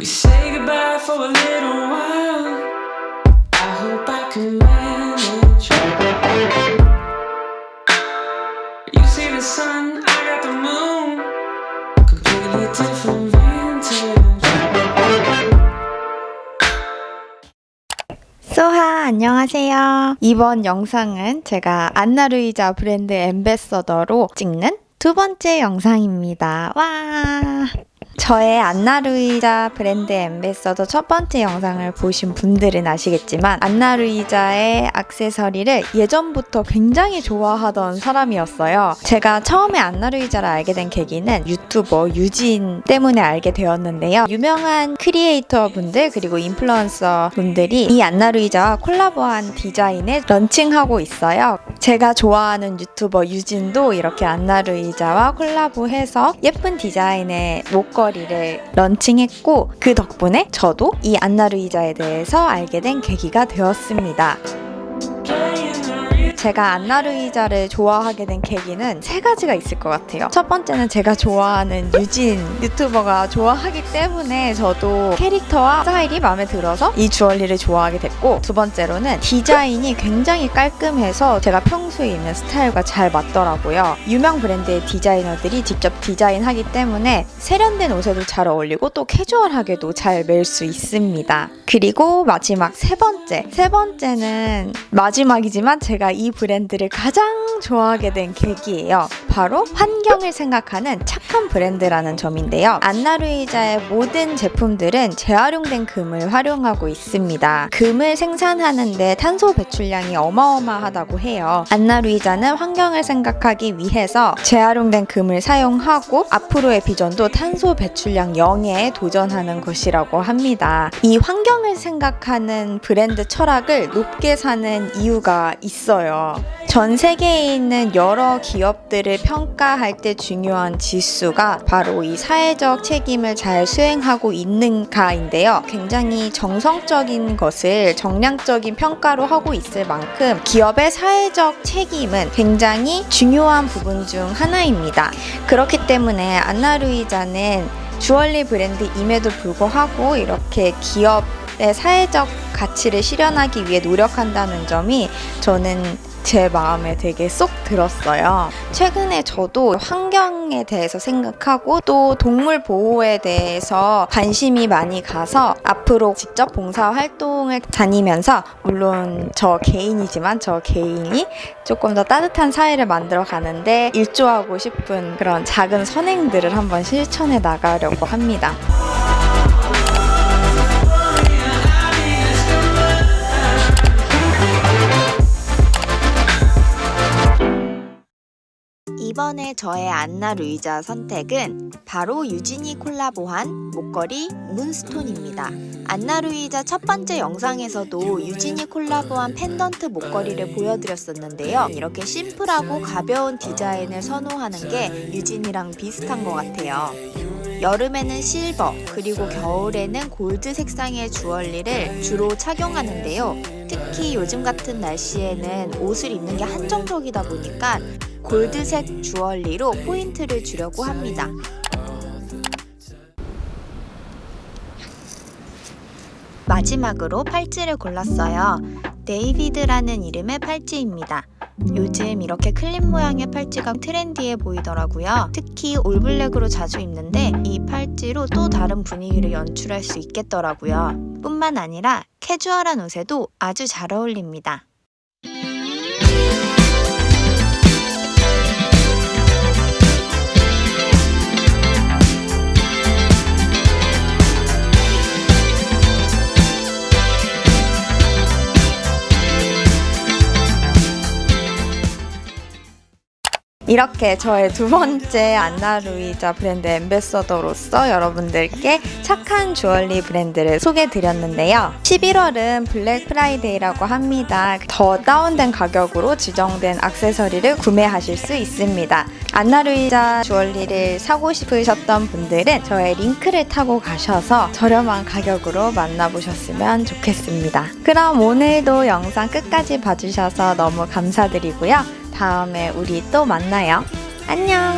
We say goodbye for a little while. I hope I can manage. You see the sun, I got the moon. Completely different. 소하 안녕하세요. 이번 영상은 제가 안나루이자 브랜드 엠베서더로 찍는 두 번째 영상입니다. 와! 저의 안나루이자 브랜드 ambassador 첫 번째 영상을 보신 분들은 아시겠지만 안나루이자의 액세서리를 예전부터 굉장히 좋아하던 사람이었어요. 제가 처음에 안나루이자를 알게 된 계기는 유튜버 유진 때문에 알게 되었는데요. 유명한 크리에이터 분들 그리고 인플루언서 분들이 이 안나루이자와 콜라보한 디자인을 런칭하고 있어요. 제가 좋아하는 유튜버 유진도 이렇게 안나루이자와 콜라보해서 예쁜 디자인의 목걸이 를 런칭했고 그 덕분에 저도 이 안나루이자에 대해서 알게 된 계기가 되었습니다. 제가 안나루이자를 좋아하게 된 계기는 세 가지가 있을 것 같아요. 첫 번째는 제가 좋아하는 유진 유튜버가 좋아하기 때문에 저도 캐릭터와 스타일이 마음에 들어서 이 주얼리를 좋아하게 됐고 두 번째로는 디자인이 굉장히 깔끔해서 제가 평소에 입는 스타일과 잘 맞더라고요. 유명 브랜드의 디자이너들이 직접 디자인하기 때문에 세련된 옷에도 잘 어울리고 또 캐주얼하게도 잘멜수 있습니다. 그리고 마지막 세 번째. 세 번째는 마지막이지만 제가 이 브랜드를 가장 좋아하게 된 계기예요. 바로 환경을 생각하는 착한 브랜드라는 점인데요. 안나루이자의 모든 제품들은 재활용된 금을 활용하고 있습니다. 금을 생산하는데 탄소 배출량이 어마어마하다고 해요. 안나루이자는 환경을 생각하기 위해서 재활용된 금을 사용하고 앞으로의 비전도 탄소 배출량 0에 도전하는 것이라고 합니다. 이 환경을 생각하는 브랜드 철학을 높게 사는 이유가 있어요. 전 세계에 있는 여러 기업들을 평가할 때 중요한 지수가 바로 이 사회적 책임을 잘 수행하고 있는가인데요. 굉장히 정성적인 것을 정량적인 평가로 하고 있을 만큼 기업의 사회적 책임은 굉장히 중요한 부분 중 하나입니다. 그렇기 때문에 안나루이자는 주얼리 브랜드임에도 불구하고 이렇게 기업의 사회적 가치를 실현하기 위해 노력한다는 점이 저는 제 마음에 되게 쏙 들었어요. 최근에 저도 환경에 대해서 생각하고 또 동물 보호에 대해서 관심이 많이 가서 앞으로 직접 봉사 활동을 다니면서 물론 저 개인이지만 저 개인이 조금 더 따뜻한 사회를 만들어 가는데 일조하고 싶은 그런 작은 선행들을 한번 실천해 나가려고 합니다. 이번에 저의 안나 루이자 선택은 바로 유진이 콜라보한 목걸이 문스톤입니다. 안나 루이자 첫 번째 영상에서도 유진이 콜라보한 펜던트 목걸이를 보여드렸었는데요. 이렇게 심플하고 가벼운 디자인을 선호하는 게 유진이랑 비슷한 것 같아요. 여름에는 실버, 그리고 겨울에는 골드 색상의 주얼리를 주로 착용하는데요. 특히 요즘 같은 날씨에는 옷을 입는 게 한정적이다 보니까 골드색 주얼리로 포인트를 주려고 합니다. 마지막으로 팔찌를 골랐어요. 데이비드라는 이름의 팔찌입니다. 요즘 이렇게 클립 모양의 팔찌가 trendy해 보이더라고요. 특히 all black으로 자주 입는데 이 팔찌로 또 다른 분위기를 연출할 수 있겠더라고요. 뿐만 아니라 캐주얼한 옷에도 아주 잘 어울립니다. 이렇게 저의 두 번째 안나루이자 브랜드 ambassador로서 여러분들께 착한 주얼리 브랜드를 소개드렸는데요. 11월은 블랙 프라이데이라고 합니다. 더 다운된 가격으로 지정된 액세서리를 구매하실 수 있습니다. 안나루이자 주얼리를 사고 싶으셨던 분들은 저의 링크를 타고 가셔서 저렴한 가격으로 만나보셨으면 좋겠습니다. 그럼 오늘도 영상 끝까지 봐주셔서 너무 감사드리고요. 다음에 우리 또 만나요. 안녕!